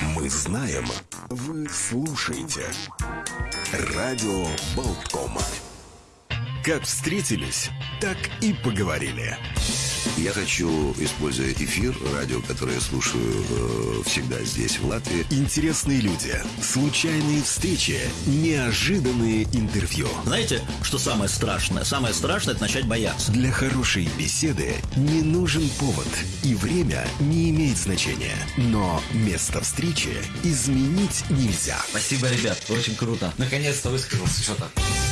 Мы знаем, вы слушаете. Радио Болтком. Как встретились, так и поговорили. Я хочу, используя эфир, радио, которое я слушаю э, всегда здесь, в Латвии. Интересные люди, случайные встречи, неожиданные интервью. Знаете, что самое страшное? Самое страшное – это начать бояться. Для хорошей беседы не нужен повод, и время не имеет значения. Но место встречи изменить нельзя. Спасибо, ребят, очень круто. Наконец-то высказался что-то.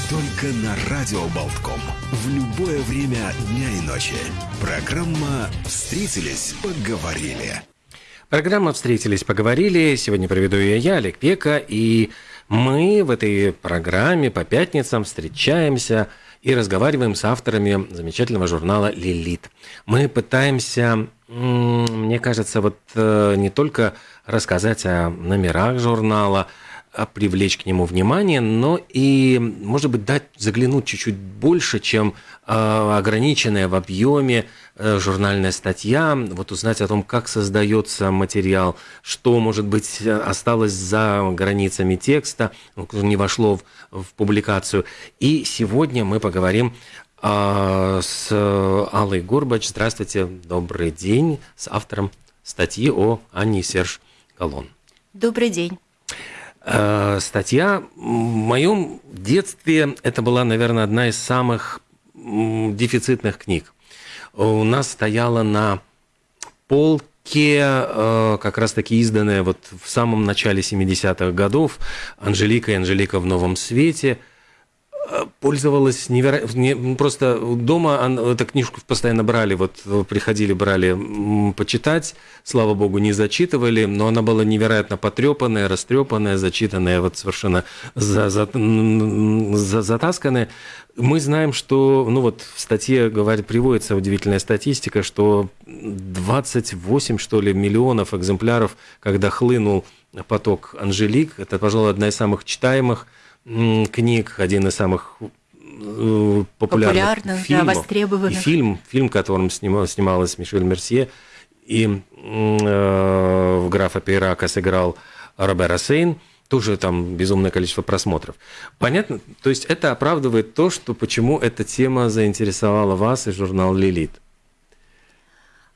Только на Радио Болтком. В любое время дня и ночи. Программа «Встретились, поговорили». Программа «Встретились, поговорили». Сегодня проведу ее я, Олег Пека, и мы в этой программе по пятницам встречаемся и разговариваем с авторами замечательного журнала «Лилит». Мы пытаемся, мне кажется, вот э, не только рассказать о номерах журнала, привлечь к нему внимание, но и, может быть, дать заглянуть чуть-чуть больше, чем э, ограниченная в объеме э, журнальная статья, вот узнать о том, как создается материал, что, может быть, осталось за границами текста, не вошло в, в публикацию. И сегодня мы поговорим э, с Аллой Горбач. Здравствуйте, добрый день, с автором статьи о Анне Серж Галон. Добрый день. Э, статья. В моем детстве это была, наверное, одна из самых дефицитных книг. У нас стояла на полке э, как раз-таки изданная вот в самом начале 70-х годов «Анжелика и Анжелика в новом свете», пользовалась невероятно... Просто дома эту книжку постоянно брали, вот приходили, брали почитать, слава богу, не зачитывали, но она была невероятно потрепанная, растрепанная, зачитанная, вот совершенно за, за, за, затасканная. Мы знаем, что, ну вот в статье говорит, приводится удивительная статистика, что 28, что ли, миллионов экземпляров, когда хлынул поток Анжелик, это, пожалуй, одна из самых читаемых книг, один из самых э, популярных, популярных фильмов. Да, востребованных. И фильм, фильм, в котором снимал, снималась Мишель Мерсье, и э, в графа Пейрака сыграл Робер Рассейн, тоже там безумное количество просмотров. Понятно? То есть это оправдывает то, что почему эта тема заинтересовала вас и журнал «Лилит».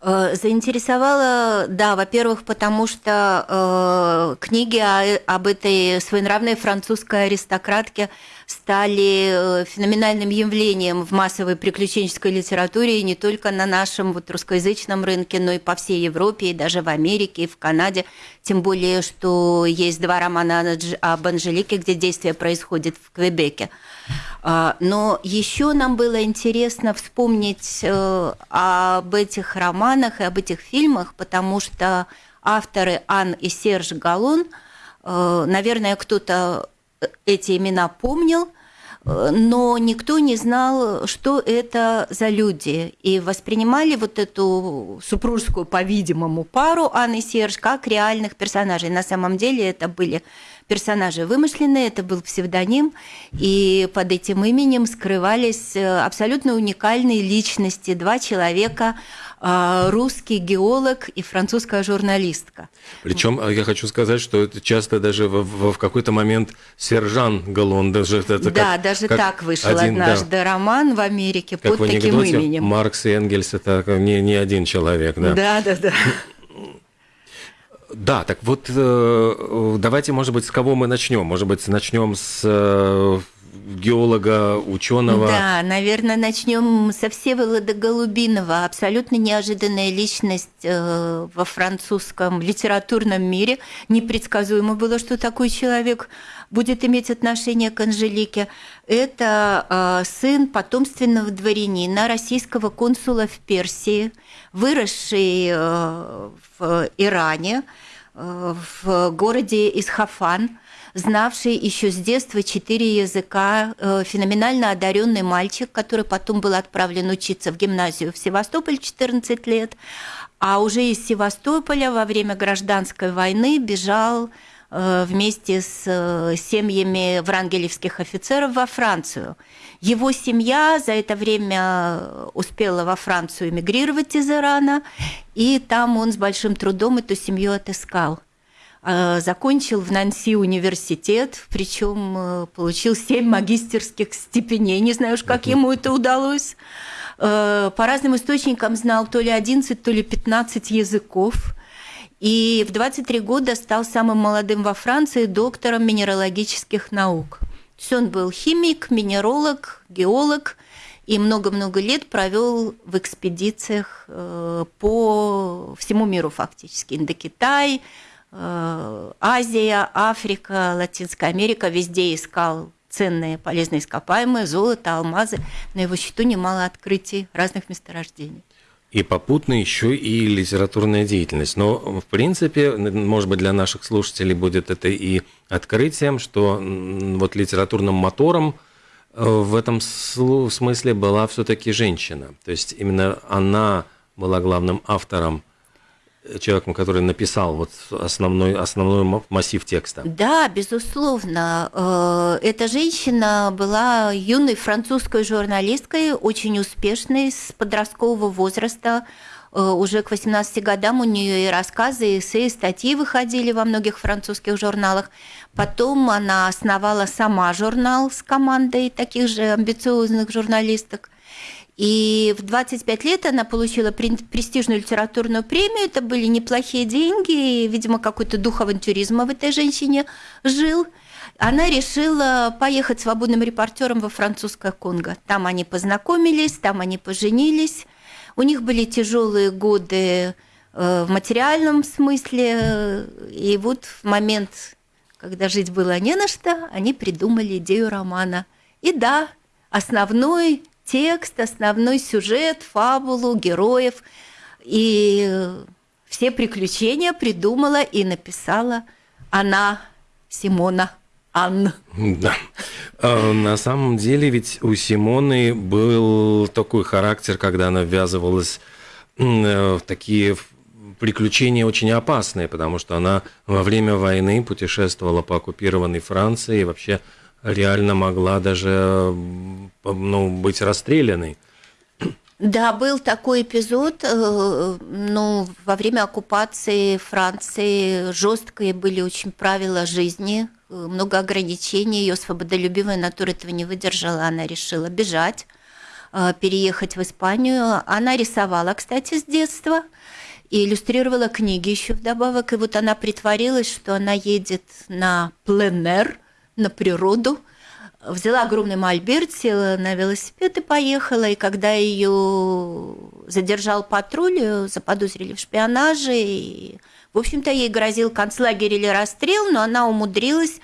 Э, заинтересовала, да, во-первых, потому что э, книги о, об этой своенравной французской аристократке стали э, феноменальным явлением в массовой приключенческой литературе и не только на нашем вот русскоязычном рынке, но и по всей Европе, и даже в Америке, и в Канаде. Тем более, что есть два романа об Анжелике, где действие происходит в Квебеке. А, но еще нам было интересно вспомнить э, об этих романах и об этих фильмах, потому что авторы Ан и Серж Галон, э, наверное, кто-то эти имена помнил, э, но никто не знал, что это за люди. И воспринимали вот эту супружескую, по-видимому, пару Анны и Серж как реальных персонажей. На самом деле это были персонажи вымышленные, это был псевдоним, и под этим именем скрывались э, абсолютно уникальные личности, два человека, русский геолог и французская журналистка. Причем а, я хочу сказать, что это часто даже в, в, в какой-то момент сержант Галлон даже это да, как, даже как так вышел один, однажды да, роман в Америке как под в таким именем. Маркс и Энгельс это не не один человек, да. Да, да, да. Да, так вот э, давайте, может быть, с кого мы начнем? Может быть, начнем с э, геолога, ученого. Да, наверное, начнем со Всеволода Голубинова. Абсолютно неожиданная личность э, во французском литературном мире. Непредсказуемо было, что такой человек будет иметь отношение к Анжелике. Это сын потомственного дворянина, российского консула в Персии, выросший в Иране, Э, в городе Исхафан, знавший еще с детства четыре языка, э, феноменально одаренный мальчик, который потом был отправлен учиться в гимназию в Севастополь 14 лет, а уже из Севастополя во время гражданской войны бежал Э, вместе с э, семьями врангелевских офицеров во Францию. Его семья за это время успела во Францию эмигрировать из Ирана, и там он с большим трудом эту семью отыскал. Э, закончил в Нанси университет, причем э, получил семь магистерских степеней. Не знаю уж, как ему это удалось. По разным источникам знал то ли 11, то ли 15 языков. И в 23 года стал самым молодым во Франции доктором минералогических наук. То есть он был химик, минеролог, геолог и много-много лет провел в экспедициях э, по всему миру фактически. Индокитай, э, Азия, Африка, Латинская Америка. Везде искал ценные полезные ископаемые, золото, алмазы. На его счету немало открытий разных месторождений. И попутно еще и литературная деятельность. Но, в принципе, может быть, для наших слушателей будет это и открытием, что вот литературным мотором э, в этом смысле была все-таки женщина. То есть именно она была главным автором человеком, который написал вот основной, основной массив текста. Да, безусловно. Э, эта женщина была юной французской журналисткой, очень успешной, с подросткового возраста. Э, уже к 18 годам у нее и рассказы, и эссе, и статьи выходили во многих французских журналах. Потом она основала сама журнал с командой таких же амбициозных журналисток – и в 25 лет она получила престижную литературную премию. Это были неплохие деньги. И, видимо, какой-то дух авантюризма в этой женщине жил. Она решила поехать свободным репортером во французское Конго. Там они познакомились, там они поженились. У них были тяжелые годы э, в материальном смысле. И вот в момент, когда жить было не на что, они придумали идею романа. И да, основной текст, основной сюжет, фабулу, героев. И все приключения придумала и написала она, Симона Анна. Да. А, на самом деле ведь у Симоны был такой характер, когда она ввязывалась э, в такие приключения очень опасные, потому что она во время войны путешествовала по оккупированной Франции и вообще реально могла даже ну, быть расстрелянной. Да, был такой эпизод. Э, ну, во время оккупации Франции жесткие были очень правила жизни, э, много ограничений. Ее свободолюбивая натура этого не выдержала. Она решила бежать, э, переехать в Испанию. Она рисовала, кстати, с детства и иллюстрировала книги еще вдобавок. И вот она притворилась, что она едет на пленер – на природу, взяла огромный мольберт, села на велосипед и поехала. И когда ее задержал патруль, заподозрили в шпионаже. И, в общем-то, ей грозил концлагерь или расстрел, но она умудрилась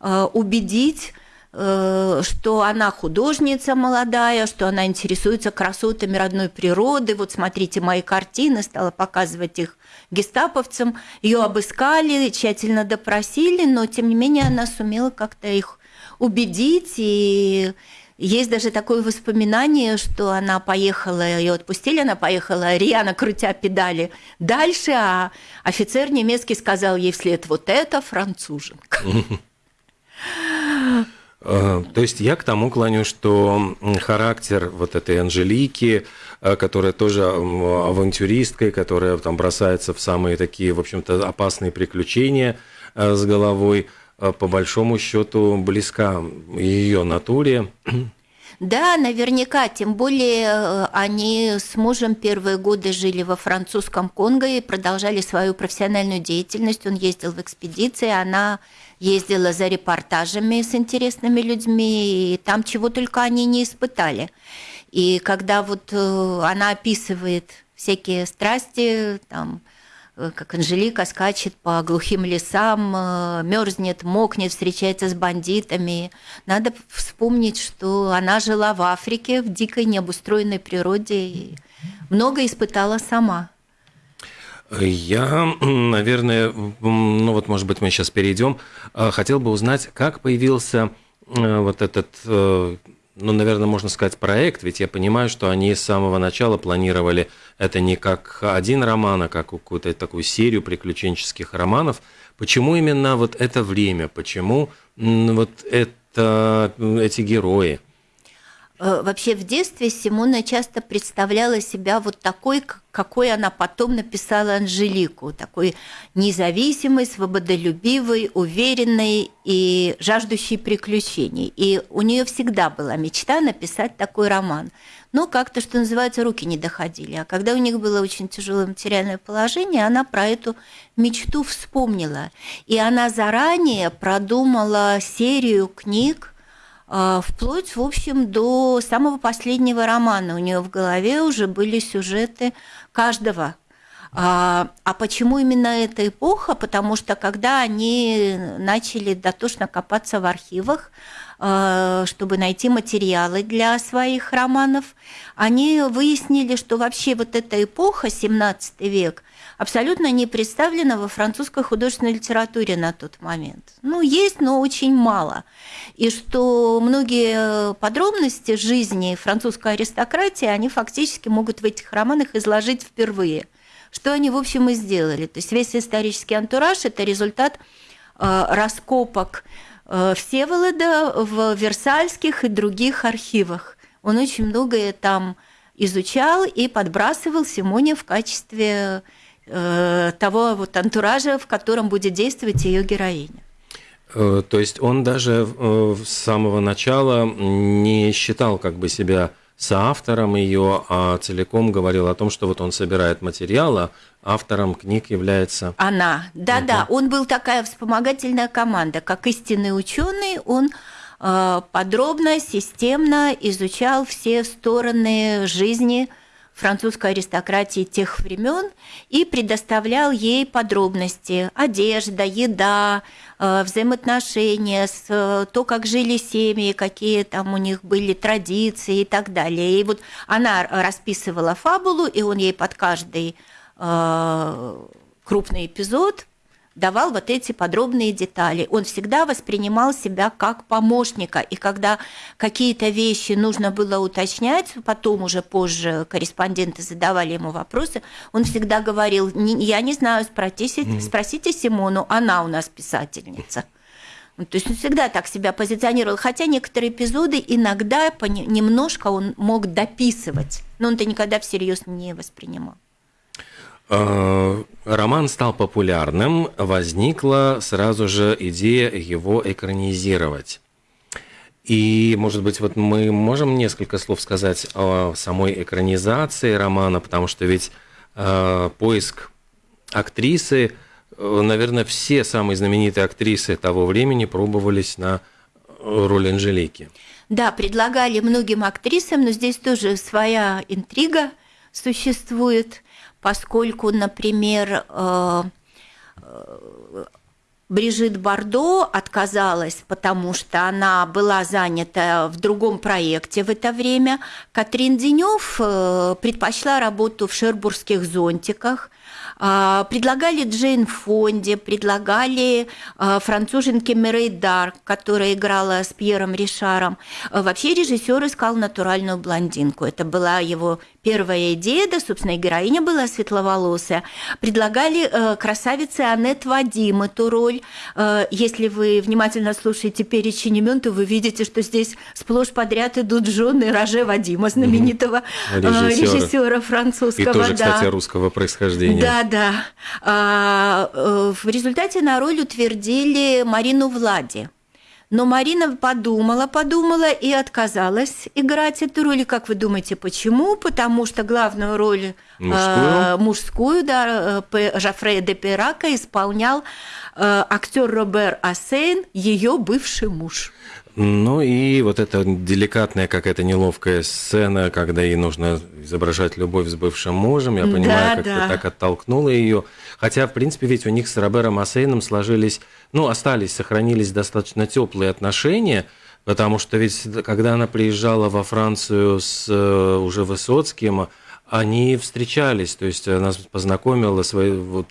э, убедить что она художница молодая, что она интересуется красотами родной природы. Вот смотрите мои картины, стала показывать их гестаповцам. Ее обыскали, тщательно допросили, но тем не менее она сумела как-то их убедить и есть даже такое воспоминание, что она поехала, ее отпустили, она поехала, Риана крутя педали дальше, а офицер немецкий сказал ей вслед, вот это француженка. Э, то есть я к тому клоню, что характер вот этой Анжелики, э, которая тоже авантюристка, которая там бросается в самые такие, в общем-то, опасные приключения э, с головой, по большому счету близка ее натуре. Да, наверняка, тем более они с мужем первые годы жили во французском Конго и продолжали свою профессиональную деятельность. Он ездил в экспедиции, она ездила за репортажами с интересными людьми, и там чего только они не испытали. И когда вот э, она описывает всякие страсти, там, э, как Анжелика скачет по глухим лесам, э, мерзнет, мокнет, встречается с бандитами. Надо вспомнить, что она жила в Африке, в дикой необустроенной природе и много испытала сама. Я, наверное, ну вот, может быть, мы сейчас перейдем. А, хотел бы узнать, как появился э, вот этот, э, ну, наверное, можно сказать, проект, ведь я понимаю, что они с самого начала планировали это не как один роман, а как какую-то такую серию приключенческих романов. Почему именно вот это время? Почему вот это, эти герои? Э, вообще в детстве Симона часто представляла себя вот такой, какой она потом написала Анжелику, такой независимой, свободолюбивой, уверенной и жаждущей приключений. И у нее всегда была мечта написать такой роман. Но как-то, что называется, руки не доходили. А когда у них было очень тяжелое материальное положение, она про эту мечту вспомнила. И она заранее продумала серию книг, вплоть, в общем, до самого последнего романа. У нее в голове уже были сюжеты каждого. А, а почему именно эта эпоха? Потому что когда они начали дотошно копаться в архивах, а, чтобы найти материалы для своих романов, они выяснили, что вообще вот эта эпоха, 17 век, абсолютно не представлена во французской художественной литературе на тот момент. Ну, есть, но очень мало. И что многие подробности жизни французской аристократии, они фактически могут в этих романах изложить впервые. Что они, в общем, и сделали. То есть весь исторический антураж – это результат э, раскопок э, Всеволода в Версальских и других архивах. Он очень многое там изучал и подбрасывал Симоне в качестве Э, того вот антуража, в котором будет действовать ее героиня. Э, то есть он даже э, с самого начала не считал как бы себя соавтором ее, а целиком говорил о том, что вот он собирает материалы, автором книг является... Она, да-да, угу. он был такая вспомогательная команда, как истинный ученый, он подробно, системно изучал все стороны жизни французской аристократии тех времен и предоставлял ей подробности – одежда, еда, э, взаимоотношения, э, то, как жили семьи, какие там у них были традиции и так далее. И вот она расписывала фабулу, и он ей под каждый э, крупный эпизод давал вот эти подробные детали. Он всегда воспринимал себя как помощника, и когда какие-то вещи нужно было уточнять, потом уже позже корреспонденты задавали ему вопросы, он всегда говорил, я не знаю, спросите, спросите Симону, она у нас писательница. То есть он всегда так себя позиционировал, хотя некоторые эпизоды иногда немножко он мог дописывать, но он это никогда всерьез не воспринимал. Э, роман стал популярным, возникла сразу же идея его экранизировать. И, может быть, вот мы можем несколько слов сказать о самой экранизации романа, потому что ведь э, поиск актрисы, э, наверное, все самые знаменитые актрисы того времени пробовались на роль Анжелики. Да, предлагали многим актрисам, но здесь тоже своя интрига существует поскольку, например, э, э, Брижит Бардо отказалась, потому что она была занята в другом проекте в это время. Катрин Денев э, предпочла работу в шербургских зонтиках. Предлагали Джейн Фонде, предлагали француженке Мирей Дарк, которая играла с Пьером Ришаром. Вообще режиссер искал натуральную блондинку. Это была его Первая идея, да, собственно, и героиня была светловолосая. Предлагали э, красавице Аннет Вадим эту роль. Э, если вы внимательно слушаете перечень имен, то вы видите, что здесь сплошь подряд идут жены Роже Вадима, знаменитого э, режиссера французского. И тоже, да. кстати, русского происхождения. Да, да. А, э, в результате на роль утвердили Марину Влади. Но Марина подумала, подумала и отказалась играть эту роль. И как вы думаете, почему? Потому что главную роль мужскую, э, мужскую да, э, Жафрея де Пирака исполнял э, актер Робер Ассейн, ее бывший муж. Ну и вот эта деликатная какая-то неловкая сцена, когда ей нужно изображать любовь с бывшим мужем, я понимаю, да, как да. ты так оттолкнула ее. Хотя, в принципе, ведь у них с Робером Ассейном сложились, ну, остались, сохранились достаточно теплые отношения, потому что ведь когда она приезжала во Францию с э, уже Высоцким, они встречались, то есть она познакомила свои, вот,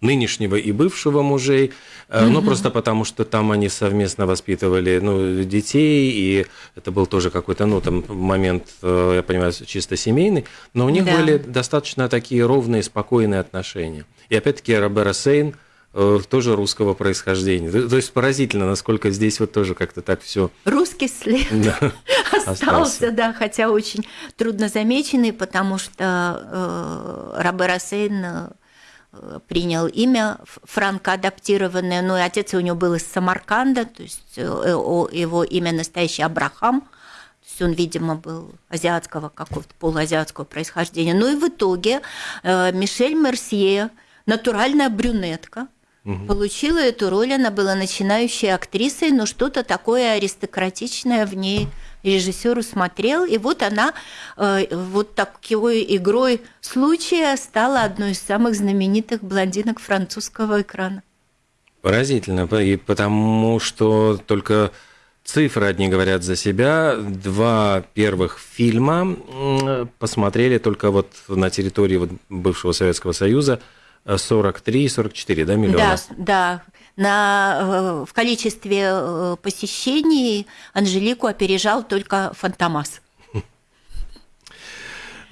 нынешнего и бывшего мужей, mm-hmm. ну просто потому что там они совместно воспитывали ну, детей, и это был тоже какой-то, ну, там момент, э, я понимаю, чисто семейный, но у них да. были достаточно такие ровные, спокойные отношения. И опять-таки Робера Сейн э, тоже русского происхождения. То, есть поразительно, насколько здесь вот тоже как-то так все. Русский след да, остался, остался, да, хотя очень трудно замеченный, потому что э, Рабе Рассейн принял имя франко адаптированное, ну и отец у него был из Самарканда, то есть э, его имя настоящее Абрахам – есть он, видимо, был азиатского какого-то полуазиатского происхождения. Ну и в итоге э, Мишель Мерсье, натуральная брюнетка, угу. получила эту роль. Она была начинающей актрисой, но что-то такое аристократичное в ней режиссер усмотрел, и вот она э, вот такой игрой случая стала одной из самых знаменитых блондинок французского экрана. Поразительно, и потому что только Цифры одни говорят за себя. Два первых фильма посмотрели только вот на территории вот бывшего Советского Союза 43 и 44 да, миллиона. Да, да. На, э, в количестве э, посещений Анжелику опережал только Фантомас.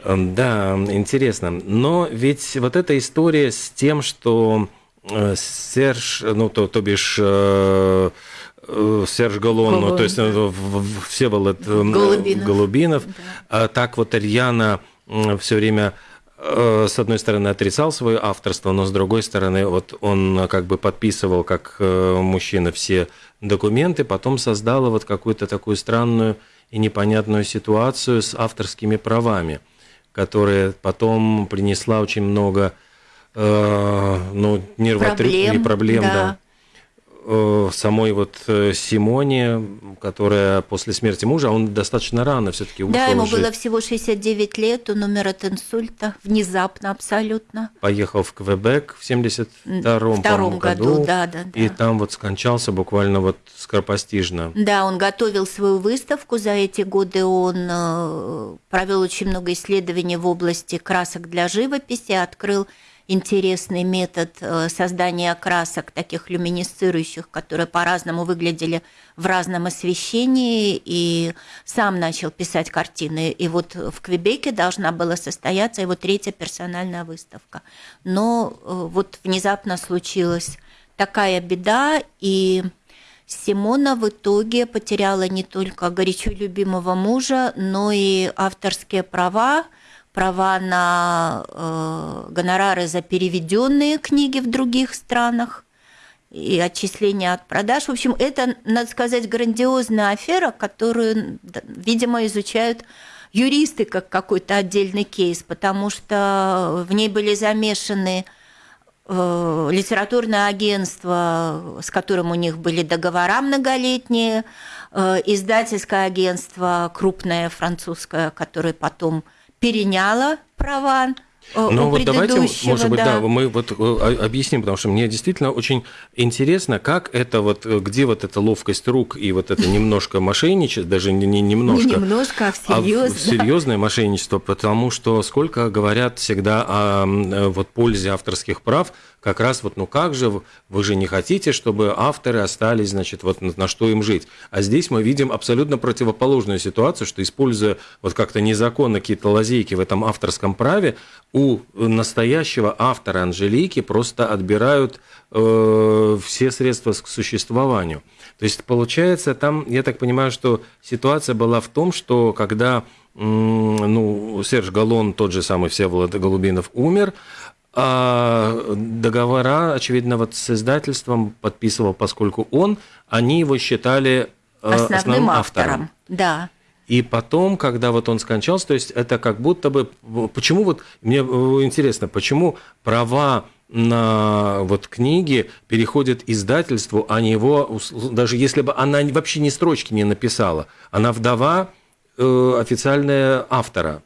Да, интересно. Но ведь вот эта история с тем, что э, Серж, ну, то, то бишь Э, Серж Галон, ну, то есть э, Всеволод э, Голубинов, Голубинов да. а так вот Ильяна все время с одной стороны отрицал свое авторство, но с другой стороны вот он как бы подписывал как мужчина все документы, потом создала вот какую-то такую странную и непонятную ситуацию с авторскими правами, которая потом принесла очень много ну, нервотрепки, проблем, проблем да. да Э, самой вот э, Симоне, которая после смерти мужа, он достаточно рано все-таки ушел Да, ему жить. было всего 69 лет, он умер от инсульта, внезапно абсолютно. Поехал в Квебек в 72-м году, году да, да, да. и там вот скончался буквально вот скоропостижно. Да, он готовил свою выставку, за эти годы он э, провел очень много исследований в области красок для живописи, открыл интересный метод э, создания красок, таких люминесцирующих, которые по-разному выглядели в разном освещении, и сам начал писать картины. И вот в Квебеке должна была состояться его третья персональная выставка. Но э, вот внезапно случилась такая беда, и Симона в итоге потеряла не только горячо любимого мужа, но и авторские права права на э, гонорары за переведенные книги в других странах и отчисления от продаж. В общем, это, надо сказать, грандиозная афера, которую, видимо, изучают юристы как какой-то отдельный кейс, потому что в ней были замешаны э, литературное агентство, с которым у них были договора многолетние, э, издательское агентство крупное французское, которое потом переняла права э, ну вот давайте, может быть, да. да, мы вот э, объясним, потому что мне действительно очень интересно, как это вот, э, где вот эта ловкость рук и вот это немножко мошенничество, даже не, не немножко, не немножко, а всерьез, а серьезное мошенничество, потому что сколько говорят всегда о вот пользе авторских прав, как раз вот, ну как же, вы же не хотите, чтобы авторы остались, значит, вот на, что им жить. А здесь мы видим абсолютно противоположную ситуацию, что используя вот как-то незаконно какие-то лазейки в этом авторском праве, у настоящего автора Анжелики просто отбирают э, все средства к существованию. То есть получается там, я так понимаю, что ситуация была в том, что когда ну, Серж Галон, тот же самый Всеволод Голубинов, умер, договора, очевидно, вот с издательством подписывал, поскольку он, они его считали э, основным, основным автором. автором. Да. И потом, когда вот он скончался, то есть это как будто бы... Почему вот... Мне э, интересно, почему права на вот книги переходят издательству, а не его... Даже если бы она вообще ни строчки не написала, она вдова э, официальная автора.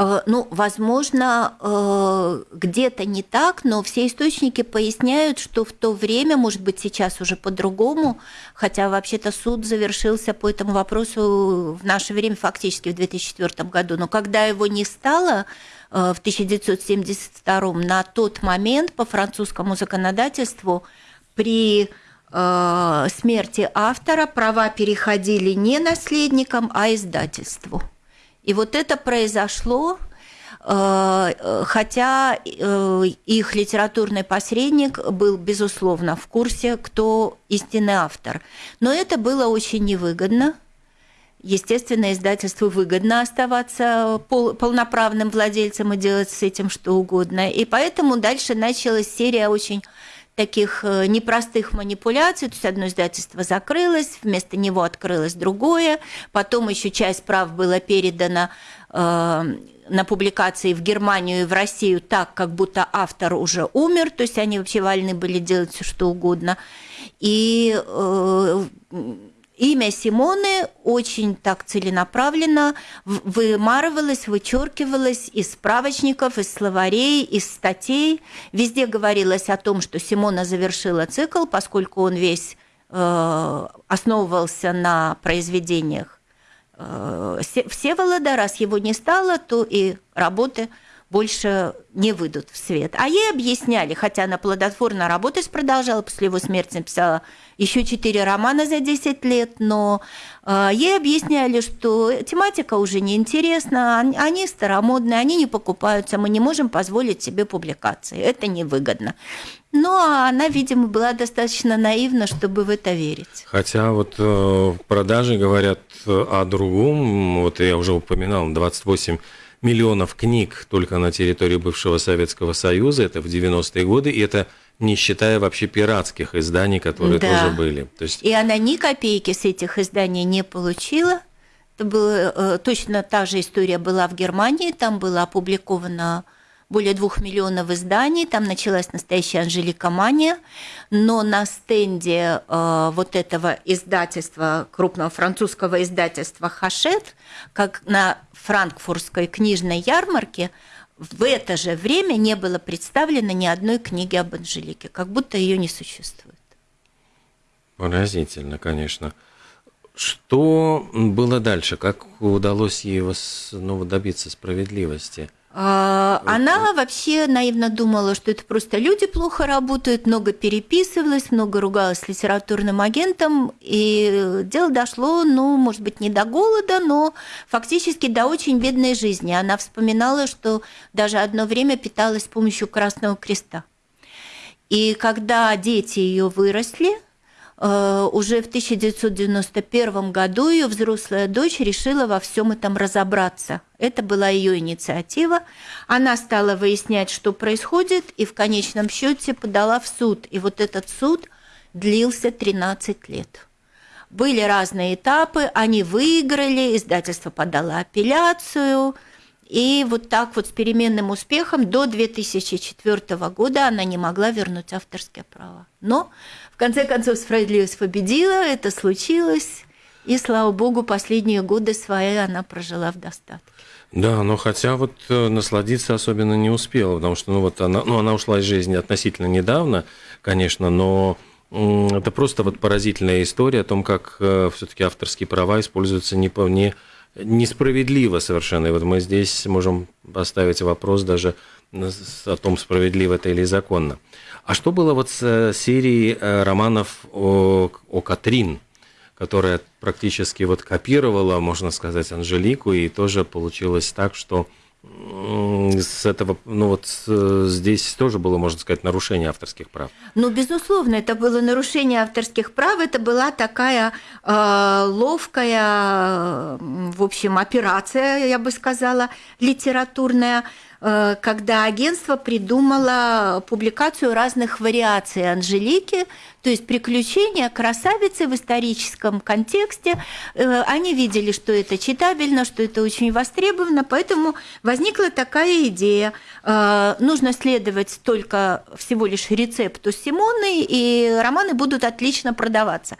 Э, ну, возможно, э, где-то не так, но все источники поясняют, что в то время, может быть, сейчас уже по-другому, хотя вообще-то суд завершился по этому вопросу в наше время фактически в 2004 году, но когда его не стало, э, в 1972 на тот момент по французскому законодательству при смерти автора права переходили не наследникам, а издательству. И вот это произошло хотя их литературный посредник был, безусловно, в курсе, кто истинный автор. Но это было очень невыгодно. Естественно, издательству выгодно оставаться пол, полноправным владельцем и делать с этим что угодно. И поэтому дальше началась серия очень таких э, непростых манипуляций. То есть одно издательство закрылось, вместо него открылось другое. Потом еще часть прав была передана э, на публикации в Германию и в Россию так, как будто автор уже умер. То есть они вообще вольны были делать все что угодно. И э, имя Симоны очень так целенаправленно вымарывалось, вычеркивалось из справочников, из словарей, из статей. Везде говорилось о том, что Симона завершила цикл, поскольку он весь э, основывался на произведениях э, Всеволода. Раз его не стало, то и работы больше не выйдут в свет. А ей объясняли, хотя она плодотворно работать продолжала, после его смерти написала еще четыре романа за 10 лет, но э, ей объясняли, что тематика уже неинтересна, они старомодные, они не покупаются, мы не можем позволить себе публикации, это невыгодно. Ну, а она, видимо, была достаточно наивна, чтобы в это верить. Хотя вот э, продажи говорят о другом. Вот я уже упоминал, 28 миллионов книг только на территории бывшего Советского Союза, это в 90-е годы, и это не считая вообще пиратских изданий, которые да. тоже были. То есть... И она ни копейки с этих изданий не получила. Это была, э, точно та же история была в Германии, там было опубликовано более двух миллионов изданий, там началась настоящая Анжелика Мания, но на стенде э, вот этого издательства, крупного французского издательства «Хашет», как на франкфуртской книжной ярмарке, в это же время не было представлено ни одной книги об Анжелике, как будто ее не существует. Поразительно, конечно. Что было дальше? Как удалось ей ну, добиться справедливости? А, она вообще наивно думала, что это просто люди плохо работают, много переписывалась, много ругалась с литературным агентом, и дело дошло, ну, может быть, не до голода, но фактически до очень бедной жизни. Она вспоминала, что даже одно время питалась с помощью Красного Креста. И когда дети ее выросли, уже в 1991 году ее взрослая дочь решила во всем этом разобраться. Это была ее инициатива. Она стала выяснять, что происходит, и в конечном счете подала в суд. И вот этот суд длился 13 лет. Были разные этапы, они выиграли, издательство подало апелляцию, и вот так вот с переменным успехом до 2004 года она не могла вернуть авторские права. Но конце концов, справедливость победила, это случилось, и, слава богу, последние годы свои она прожила в достатке. Да, но хотя вот э, насладиться особенно не успела, потому что ну, вот она, ну, она ушла из жизни относительно недавно, конечно, но это просто вот поразительная история о том, как э, все-таки авторские права используются не, по, не несправедливо совершенно. И вот мы здесь можем поставить вопрос даже о том, справедливо это или законно. А что было вот с э, серией э, романов о, о Катрин, которая практически вот копировала, можно сказать, Анжелику, и тоже получилось так, что с этого, ну вот здесь тоже было, можно сказать, нарушение авторских прав. Ну, безусловно, это было нарушение авторских прав, это была такая э, ловкая, в общем, операция, я бы сказала, литературная, когда агентство придумало публикацию разных вариаций Анжелики, то есть приключения красавицы в историческом контексте. Э, они видели, что это читабельно, что это очень востребовано, поэтому возникла такая идея. Э, нужно следовать только всего лишь рецепту Симоны, и романы будут отлично продаваться.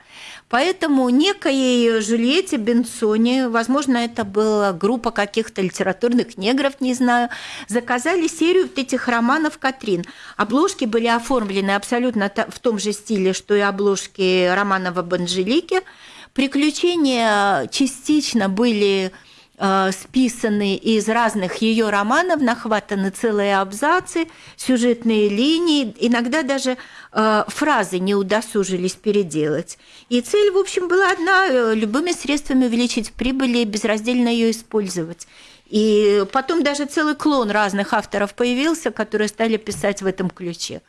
Поэтому некой Жюльетте Бенсоне, возможно, это была группа каких-то литературных негров, не знаю, заказали серию вот этих романов Катрин. Обложки были оформлены абсолютно в том же стиле, что и обложки романов об Анжелике. Приключения частично были списаны из разных ее романов, нахватаны целые абзацы, сюжетные линии, иногда даже э, фразы не удосужились переделать. И цель, в общем, была одна – любыми средствами увеличить прибыль и безраздельно ее использовать. И потом даже целый клон разных авторов появился, которые стали писать в этом ключе.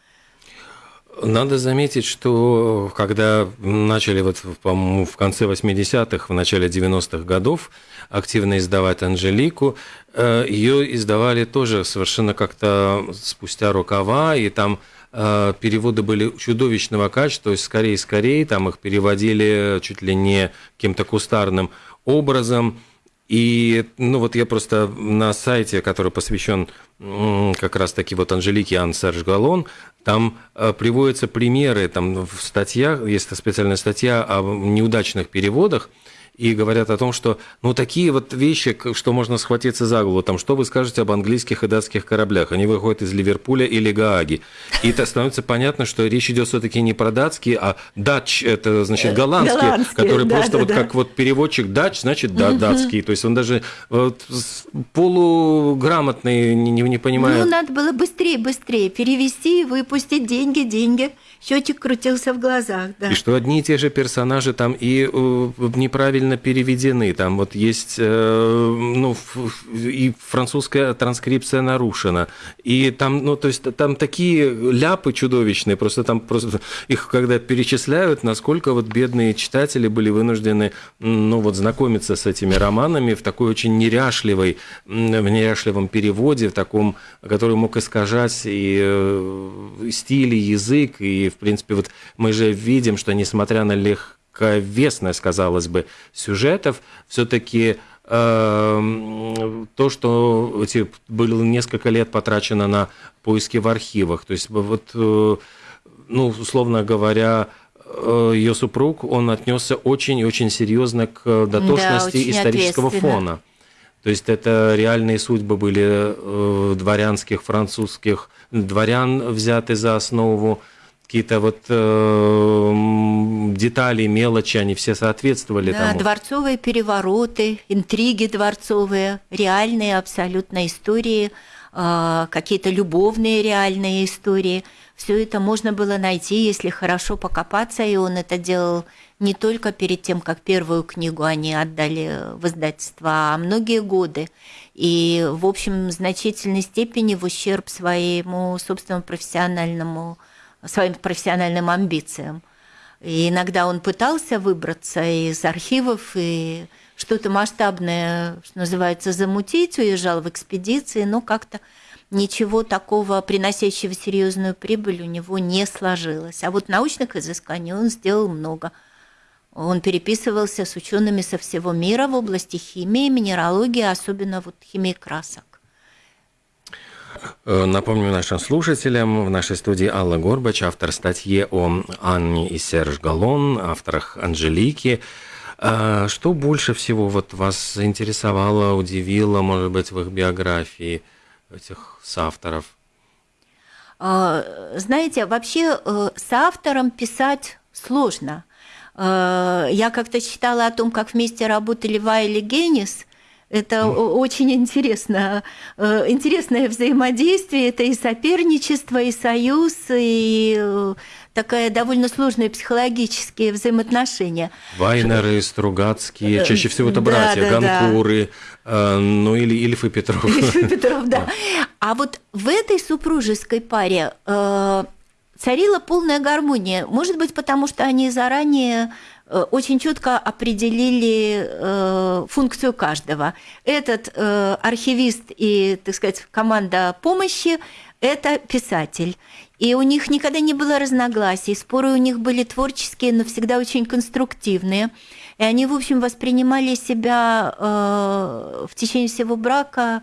Надо заметить, что когда начали вот, в конце 80-х, в начале 90-х годов активно издавать Анжелику, э, ее издавали тоже совершенно как-то спустя рукава, и там э, переводы были чудовищного качества, то есть скорее-скорее, там их переводили чуть ли не каким-то кустарным образом, и, ну, вот я просто на сайте, который посвящен как раз-таки вот Анжелике Ан Серж Галон, там э, приводятся примеры, там в статьях, есть специальная статья о неудачных переводах, и говорят о том, что ну такие вот вещи, что можно схватиться за голову, там что вы скажете об английских и датских кораблях, они выходят из Ливерпуля или Гааги, и это становится понятно, что речь идет все-таки не про датские, а дач это значит голландские, голландские который да, просто да, вот да. как вот переводчик дач, значит да, датский, то есть он даже вот, полуграмотный не, не понимает. Ну надо было быстрее, быстрее перевести, выпустить деньги, деньги счетчик крутился в глазах, да. И что одни и те же персонажи там и э, неправильно переведены, там вот есть, э, ну, и французская транскрипция нарушена, и там, ну, то есть там такие ляпы чудовищные, просто там просто их когда перечисляют, насколько вот бедные читатели были вынуждены, ну, вот знакомиться с этими романами в такой очень неряшливой, в неряшливом переводе, в таком, который мог искажать и э, стиль, и язык, и в принципе, вот мы же видим, что несмотря на легковесность, казалось бы, сюжетов, все-таки эм, то, что эти, было несколько лет потрачено на поиски в архивах. То есть, вот, э, ну, условно говоря, э, ее супруг, он отнесся очень и очень серьезно к дотошности да, исторического фона. То есть это реальные судьбы были э, дворянских, французских дворян взяты за основу какие-то вот э, детали, мелочи, они все соответствовали да, тому. дворцовые перевороты, интриги дворцовые, реальные абсолютно истории, э, какие-то любовные реальные истории. Все это можно было найти, если хорошо покопаться, и он это делал не только перед тем, как первую книгу они отдали в издательство, а многие годы. И, в общем, в значительной степени в ущерб своему собственному профессиональному своим профессиональным амбициям. И иногда он пытался выбраться из архивов и что-то масштабное, что называется, замутить, уезжал в экспедиции, но как-то ничего такого, приносящего серьезную прибыль, у него не сложилось. А вот научных изысканий он сделал много. Он переписывался с учеными со всего мира в области химии, минералогии, особенно вот химии красок. Э, напомню нашим слушателям, в нашей студии Алла Горбач, автор статьи о Анне и Серж Галлон, авторах Анжелики. А что больше всего вот вас заинтересовало, удивило, может быть, в их биографии этих соавторов? А, знаете, вообще э, с автором писать сложно. Э, я как-то читала о том, как вместе работали Вайли Генис – это очень интересно. Э, интересное взаимодействие, это и соперничество, и союз, и э, такая довольно сложные психологические взаимоотношения. Вайнеры, Стругацкие, э, чаще всего это братья, да, да, Ганкуры, да. ну или Ильф и Петров. Ильф и Петров, да. А вот в этой супружеской паре царила полная гармония. Может быть, потому что они заранее очень четко определили э, функцию каждого. Этот э, архивист и, так сказать, команда помощи – это писатель. И у них никогда не было разногласий, споры у них были творческие, но всегда очень конструктивные. И они, в общем, воспринимали себя в течение всего брака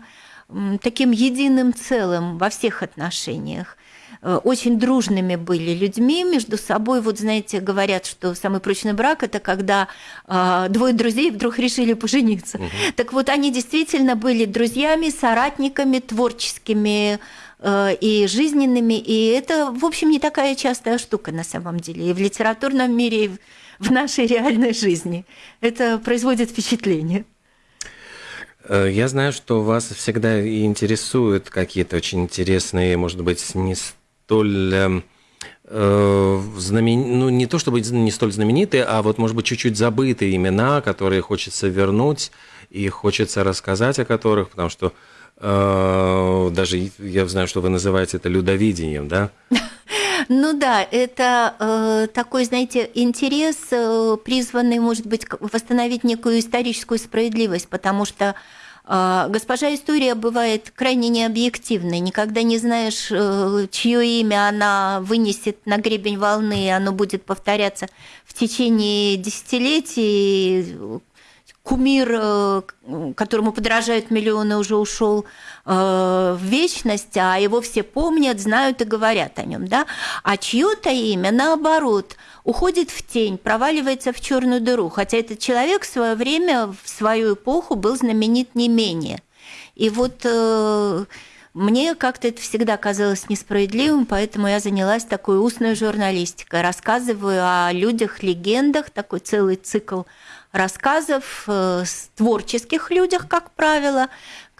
таким единым целым во всех отношениях. Э, очень дружными были людьми между собой. Вот знаете, говорят, что самый прочный брак это когда э, двое друзей вдруг решили пожениться. Угу. Так вот, они действительно были друзьями, соратниками, творческими э, и жизненными. И это, в общем, не такая частая штука на самом деле. И в литературном мире, и в нашей реальной жизни. Это производит впечатление. Я знаю, что вас всегда интересуют какие-то очень интересные, может быть, не столь эм, э, знамен... ну, не то чтобы не столь знаменитые, а вот, может быть, чуть-чуть забытые имена, которые хочется вернуть. и хочется рассказать о которых, потому что э, даже я знаю, что вы называете это людовидением, да? Ну да, это э, такой, знаете, интерес, э, призванный, может быть, восстановить некую историческую справедливость, потому что госпожа история бывает крайне необъективной. Никогда не знаешь, э, чье имя она вынесет на гребень волны, и оно будет повторяться в течение десятилетий кумир, э, которому подражают миллионы, уже ушел э, в вечность, а его все помнят, знают и говорят о нем, да? А чье-то имя, наоборот, уходит в тень, проваливается в черную дыру, хотя этот человек в свое время, в свою эпоху был знаменит не менее. И вот э, мне как-то это всегда казалось несправедливым, поэтому я занялась такой устной журналистикой, рассказываю о людях, легендах, такой целый цикл рассказов э, творческих людях, как правило,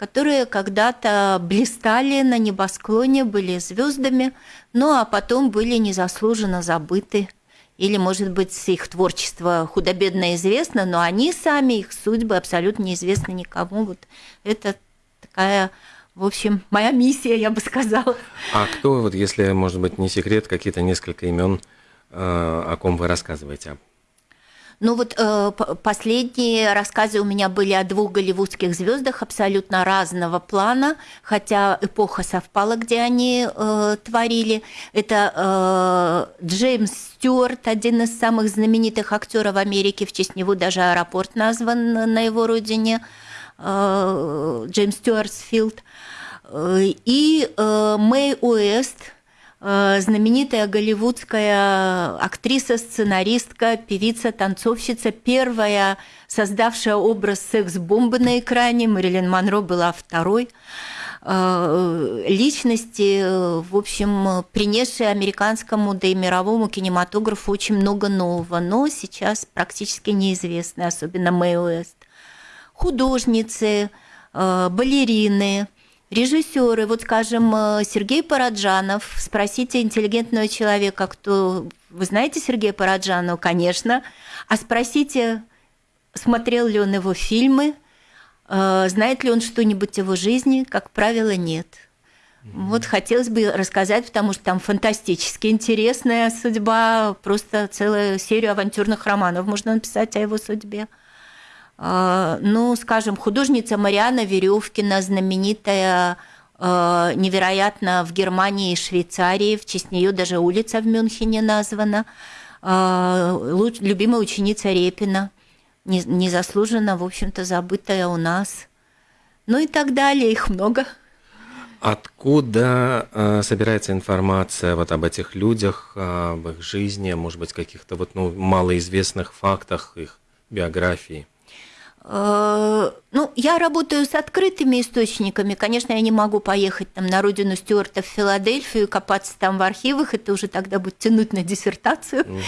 которые когда-то блистали на небосклоне, были звездами, ну а потом были незаслуженно забыты. Или, может быть, их творчество худо-бедно известно, но они сами, их судьбы абсолютно неизвестны никому. Вот это такая в общем, моя миссия, я бы сказала. А кто, вот если, может быть, не секрет, какие-то несколько имен, э, о ком вы рассказываете? Ну вот э, последние рассказы у меня были о двух голливудских звездах абсолютно разного плана, хотя эпоха совпала, где они э, творили. Это э, Джеймс Стюарт, один из самых знаменитых актеров Америки, в честь него даже аэропорт назван на его родине, э, Джеймс Стюартсфилд, э, и э, Мэй Уэст – знаменитая голливудская актриса, сценаристка, певица, танцовщица, первая создавшая образ секс-бомбы на экране. Мэрилин Монро была второй э, личности, в общем, принесшие американскому, да и мировому кинематографу очень много нового, но сейчас практически неизвестны, особенно Мэй Уэст. Художницы, э, балерины – Режиссеры, вот скажем, э, Сергей Параджанов, спросите интеллигентного человека, кто... Вы знаете Сергея Параджанова? Конечно. А спросите, смотрел ли он его фильмы, э, знает ли он что-нибудь о его жизни? Как правило, нет. Вот хотелось бы рассказать, потому что там фантастически интересная судьба, просто целую серию авантюрных романов можно написать о его судьбе. А, ну, скажем, художница Мариана Веревкина, знаменитая а, невероятно в Германии и Швейцарии, в честь нее даже улица в Мюнхене названа, а, любимая ученица Репина, незаслуженно, в общем-то, забытая у нас. Ну и так далее, их много. Откуда э, собирается информация вот об этих людях, об их жизни, может быть, каких-то вот ну, малоизвестных фактах их биографии? Э, ну, я работаю с открытыми источниками. Конечно, я не могу поехать там на родину Стюарта в Филадельфию, копаться там в архивах. Это уже тогда будет тянуть на диссертацию. Угу.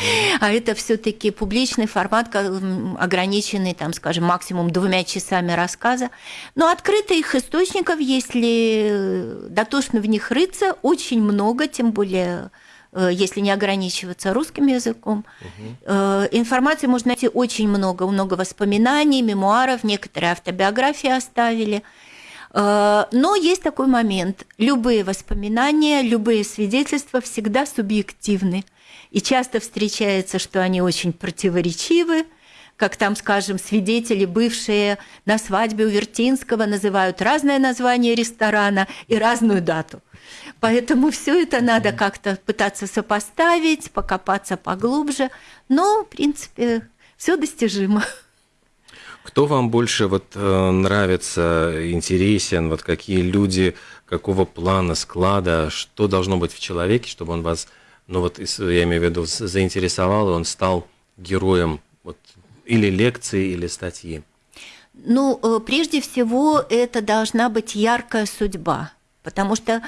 А это все-таки публичный формат, ограниченный, там, скажем, максимум двумя часами рассказа. Но открытых источников, если дотошно в них рыться, очень много, тем более если не ограничиваться русским языком. Угу. Информации можно найти очень много, много воспоминаний, мемуаров, некоторые автобиографии оставили. Э, но есть такой момент. Любые воспоминания, любые свидетельства всегда субъективны. И часто встречается, что они очень противоречивы, как там, скажем, свидетели, бывшие на свадьбе у Вертинского, называют разное название ресторана и разную дату – Поэтому все это надо как-то пытаться сопоставить, покопаться поглубже. Но, в принципе, все достижимо. Кто вам больше вот э, нравится, интересен, вот какие люди, какого плана, склада, что должно быть в человеке, чтобы он вас, ну вот я имею в виду, заинтересовал, и он стал героем вот, или лекции, или статьи? Ну, э, прежде всего, это должна быть яркая судьба, потому что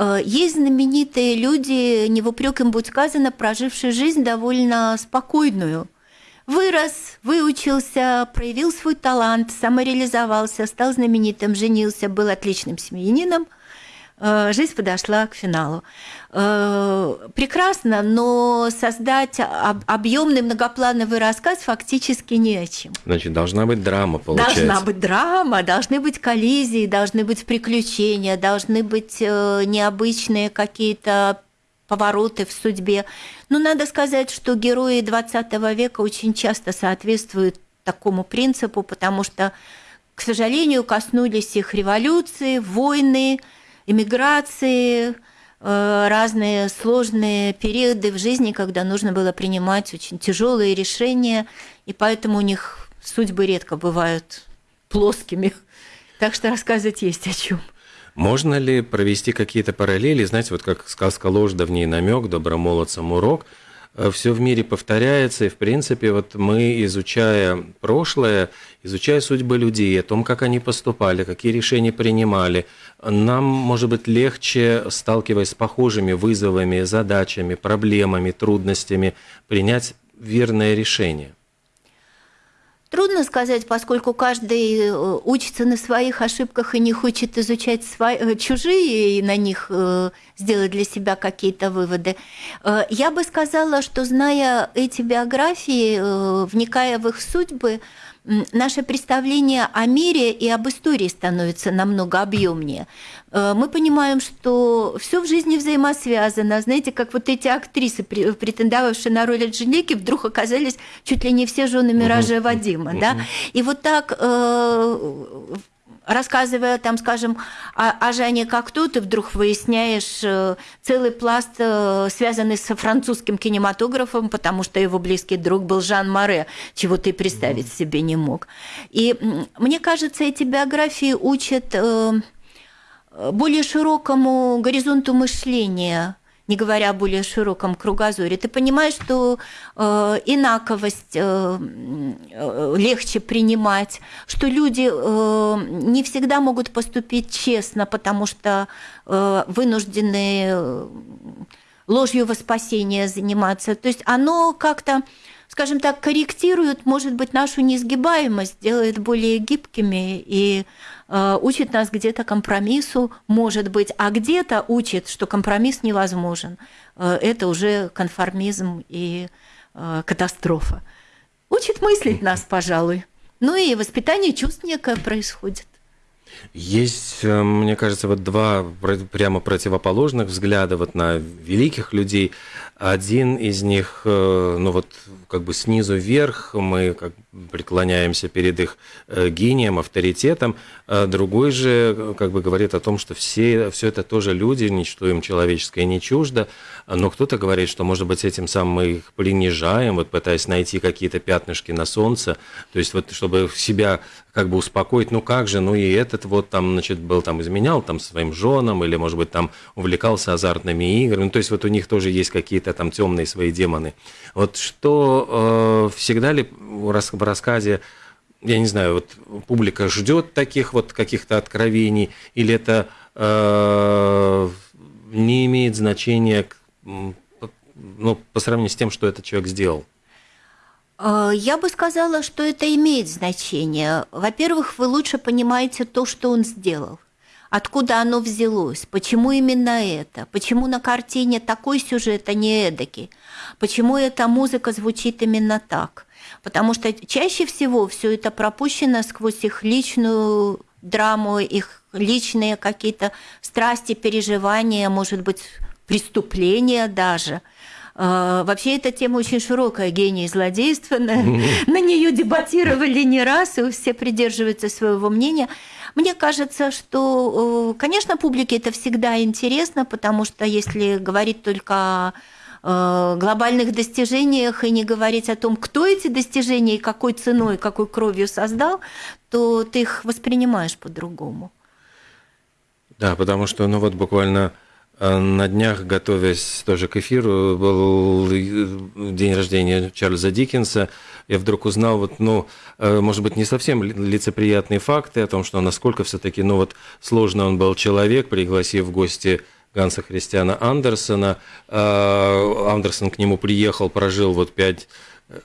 Э, есть знаменитые люди, не в упрек им будет сказано, прожившие жизнь довольно спокойную. Вырос, выучился, проявил свой талант, самореализовался, стал знаменитым, женился, был отличным семьянином, жизнь подошла к финалу. Э, прекрасно, но создать объемный многоплановый рассказ фактически не о чем. Значит, должна быть драма, получается. Должна быть драма, должны быть коллизии, должны быть приключения, должны быть э, необычные какие-то повороты в судьбе. Но надо сказать, что герои 20 века очень часто соответствуют такому принципу, потому что, к сожалению, коснулись их революции, войны, эмиграции, э, разные сложные периоды в жизни, когда нужно было принимать очень тяжелые решения, и поэтому у них судьбы редко бывают плоскими. Так что рассказывать есть о чем. Можно ли провести какие-то параллели, знаете, вот как сказка ложь, давний намек, добромолодцам урок – все в мире повторяется, и, в принципе, вот мы, изучая прошлое, изучая судьбы людей, о том, как они поступали, какие решения принимали, нам, может быть, легче, сталкиваясь с похожими вызовами, задачами, проблемами, трудностями, принять верное решение. Трудно сказать, поскольку каждый э, учится на своих ошибках и не хочет изучать свои, э, чужие и на них э, сделать для себя какие-то выводы. Я бы сказала, что зная эти биографии, вникая в их судьбы, наше представление о мире и об истории становится намного объемнее. Э, мы понимаем, что все в жизни взаимосвязано. Знаете, как вот эти актрисы, претендовавшие на роль Анжелики, вдруг оказались чуть ли не все жены Миража Вадима. Да? И вот так э, рассказывая, там, скажем, о, о Жане Кокто, ты вдруг выясняешь э, целый пласт, связанный с французским кинематографом, потому что его близкий друг был Жан Море, чего ты представить себе не мог. И мне кажется, эти биографии учат более широкому горизонту мышления – не говоря о более широком кругозоре, ты понимаешь, что э, инаковость э, э, легче принимать, что люди э, не всегда могут поступить честно, потому что э, вынуждены э, ложью во спасение заниматься. То есть оно как-то скажем так, корректирует, может быть, нашу несгибаемость, делает более гибкими и учит нас где-то компромиссу, может быть, а где-то учит, что компромисс невозможен. Э, это уже конформизм и э, катастрофа. Учит мыслить нас, пожалуй. Ну и воспитание чувств некое происходит. Есть, э, мне кажется, вот два прямо противоположных взгляда вот на великих людей. Один из них, э, ну вот как бы снизу вверх, мы как преклоняемся перед их э, гением, авторитетом. А другой же как бы говорит о том, что все, все это тоже люди, ничто им человеческое не чуждо. Но кто-то говорит, что, может быть, этим самым мы их принижаем, вот пытаясь найти какие-то пятнышки на солнце. То есть вот чтобы себя как бы успокоить, ну как же, ну и этот вот там, значит, был там изменял там своим женам, или, может быть, там увлекался азартными играми. Ну, то есть вот у них тоже есть какие-то там темные свои демоны. Вот что э, всегда ли в рассказе я не знаю, вот публика ждет таких вот каких-то откровений, или это э, не имеет значения ну, по сравнению с тем, что этот человек сделал? Э, я бы сказала, что это имеет значение. Во-первых, вы лучше понимаете то, что он сделал. Откуда оно взялось? Почему именно это? Почему на картине такой сюжет, а не эдакий? Почему эта музыка звучит именно так? Потому что чаще всего все это пропущено сквозь их личную драму, их личные какие-то страсти, переживания, может быть, преступления даже – а, вообще эта тема очень широкая, гений. На, на нее дебатировали не раз, и все придерживаются своего мнения. Мне кажется, что, конечно, публике это всегда интересно, потому что если говорить только о э, глобальных достижениях и не говорить о том, кто эти достижения и какой ценой, какой кровью создал, то ты их воспринимаешь по-другому. Да, потому что, ну вот буквально на днях, готовясь тоже к эфиру, был день рождения Чарльза Диккенса. Я вдруг узнал, вот, ну, э, может быть, не совсем лицеприятные факты о том, что насколько все-таки, ну, вот, сложно он был человек, пригласив в гости Ганса Христиана Андерсона. А, Андерсон к нему приехал, прожил вот пять, э,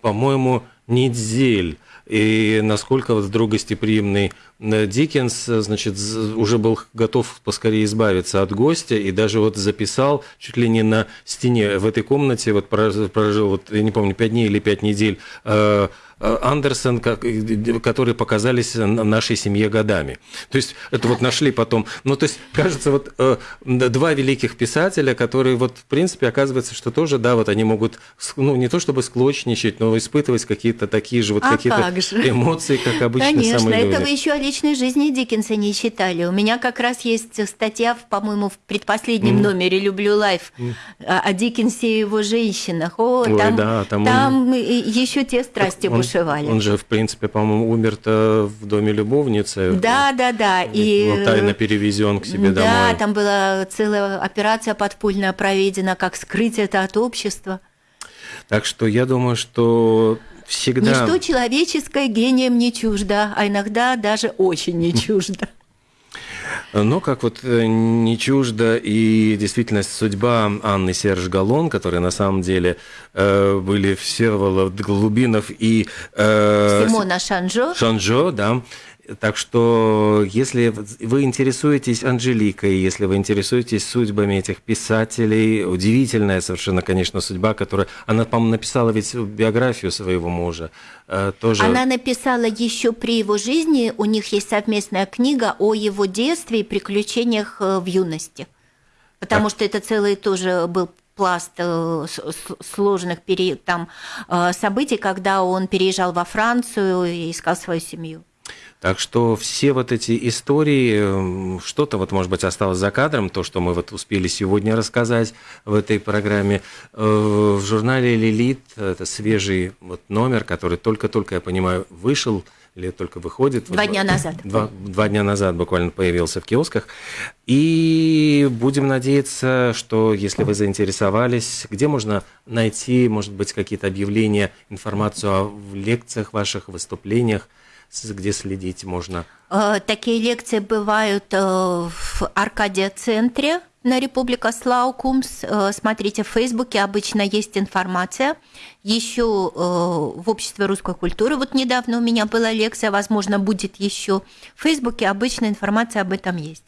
по-моему, недель. И насколько вот вдруг гостеприимный э, Диккенс, значит, уже был готов поскорее избавиться от гостя и даже вот записал чуть ли не на стене в этой комнате, вот прожил, вот, я не помню, пять дней или пять недель, э, Андерсон, которые показались нашей семье годами. То есть это вот нашли потом. Ну, то есть, кажется, вот э, два великих писателя, которые вот, в принципе, оказывается, что тоже, да, вот они могут, ну, не то чтобы склочничать, но испытывать какие-то такие же вот а какие-то как эмоции, как обычно Конечно, самые люди. это вы еще о личной жизни Диккенса не читали. У меня как раз есть статья, по-моему, в предпоследнем mm. номере «Люблю лайф» mm. о Диккенсе и его женщинах. О, Ой, там, да, там, там он... еще те страсти он, бушевали. Он же, в принципе, по-моему, умер-то в доме любовницы. Да, да, да. И был тайно перевезен к себе да, домой. Да, там была целая операция подпольная проведена, как скрыть это от общества. Так что я думаю, что всегда... Ничто человеческое гением не чуждо, а иногда даже очень не чуждо. Но как вот э, не чуждо и действительно судьба Анны Серж Галлон, которые на самом деле э, были Всеволод Глубинов и... Э, Симона Шанжо. Шанжо, да. Так что, если вы интересуетесь Анжеликой, если вы интересуетесь судьбами этих писателей, удивительная совершенно, конечно, судьба, которая... Она, по-моему, написала ведь биографию своего мужа. Э, тоже... Она написала еще при его жизни, у них есть совместная книга о его детстве и приключениях э, в юности. Потому так. что это целый тоже был пласт э, сложных там, событий, когда он переезжал во Францию и искал свою семью. Так что все вот эти истории, эм, что-то вот, может быть, осталось за кадром, то, что мы вот успели сегодня рассказать в этой программе. Э, в журнале «Лилит» это свежий вот номер, который только-только, я понимаю, вышел или только выходит. Два вот, дня назад. Два, два дня назад буквально появился в киосках. И будем надеяться, что если вы заинтересовались, где можно найти, может быть, какие-то объявления, информацию о лекциях ваших, выступлениях, где следить можно? Э, такие лекции бывают э, в Аркадия-центре на Республика Слаукумс. Э, смотрите, в Фейсбуке обычно есть информация. Еще в Обществе русской культуры, вот недавно у меня была лекция, возможно, будет еще. В Фейсбуке обычно информация об этом есть.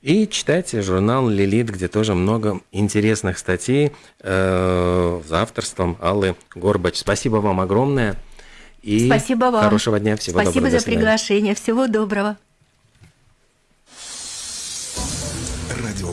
И читайте журнал «Лилит», где тоже много интересных статей э, с авторством Аллы Горбач. Спасибо вам огромное. И Спасибо вам. Хорошего дня. Всего Спасибо доброго. за приглашение. Всего доброго. Радио.